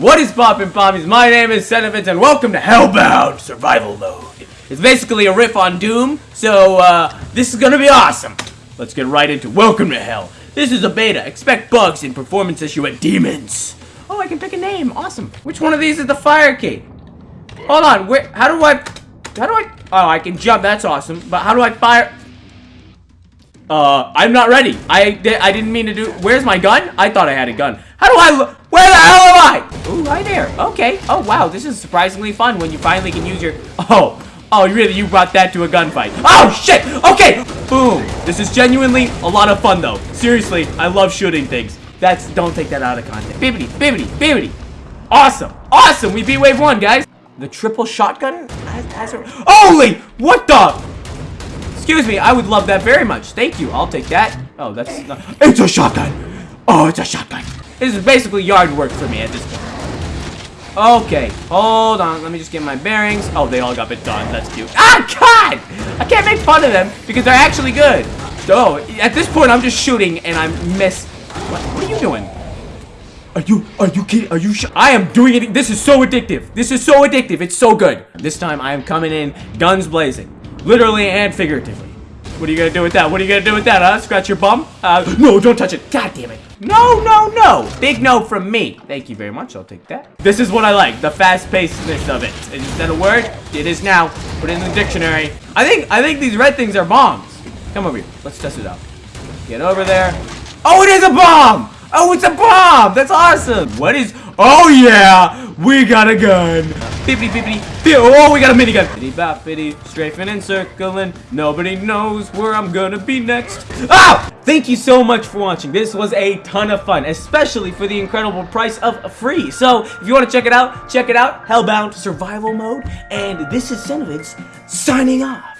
What is poppin' pommies? My name is Senevitz and welcome to Hellbound Survival Mode. It's basically a riff on Doom, so uh, this is gonna be awesome. Let's get right into Welcome to Hell. This is a beta. Expect bugs and performance issue and demons. Oh, I can pick a name. Awesome. Which one of these is the fire key? Hold on. Where? How do I? How do I? Oh, I can jump. That's awesome. But how do I fire? Uh, I'm not ready. I, I didn't mean to do- Where's my gun? I thought I had a gun. How do I- Where the hell am I? Okay. Oh, wow. This is surprisingly fun when you finally can use your- Oh. Oh, really? You brought that to a gunfight. Oh, shit! Okay! Boom. This is genuinely a lot of fun, though. Seriously, I love shooting things. That's- Don't take that out of context. Bibbity, bibbity, bibbity. Awesome. Awesome. We beat wave one, guys. The triple shotgun? Has, has Holy! What the? Excuse me, I would love that very much. Thank you. I'll take that. Oh, that's not... It's a shotgun! Oh, it's a shotgun. This is basically yard work for me at this point. Okay, hold on. Let me just get my bearings. Oh, they all got bit done. That's cute. Ah, God! I can't make fun of them because they're actually good. So, at this point, I'm just shooting and I miss... What, what are you doing? Are you, are you kidding? Are you I am doing it. This is so addictive. This is so addictive. It's so good. This time, I am coming in guns blazing. Literally and figuratively. What are you gonna do with that? What are you gonna do with that, huh? Scratch your bum? Uh, no, don't touch it. God damn it. No, no, no. Big no from me. Thank you very much. I'll take that. This is what I like. The fast-pacedness of it. Is that a word? It is now. Put it in the dictionary. I think, I think these red things are bombs. Come over here. Let's test it out. Get over there. Oh, it is a bomb! Oh, it's a bomb! That's awesome! What is... Oh, yeah! We got a gun! Bippity, bippity. Oh, we got a minigun! Bitty boppity, strafing and circling. Nobody knows where I'm gonna be next. Ah! Thank you so much for watching. This was a ton of fun, especially for the incredible price of free. So, if you want to check it out, check it out. Hellbound Survival Mode. And this is Senevitz signing off.